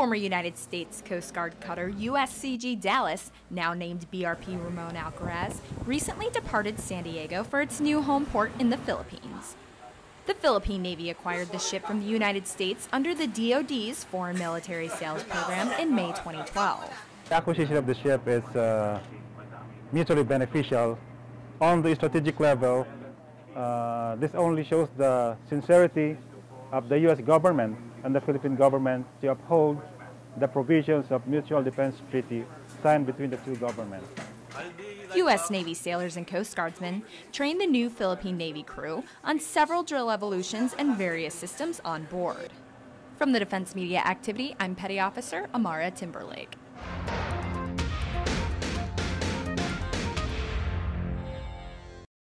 former United States Coast Guard cutter USCG Dallas, now named BRP Ramon Alcaraz, recently departed San Diego for its new home port in the Philippines. The Philippine Navy acquired the ship from the United States under the DoD's Foreign Military Sales Program in May 2012. The acquisition of the ship is uh, mutually beneficial. On the strategic level, uh, this only shows the sincerity of the U.S. government and the Philippine government to uphold the provisions of mutual defense treaty signed between the two governments. U.S. Navy sailors and Coast Guardsmen trained the new Philippine Navy crew on several drill evolutions and various systems on board. From the Defense Media Activity, I'm Petty Officer Amara Timberlake.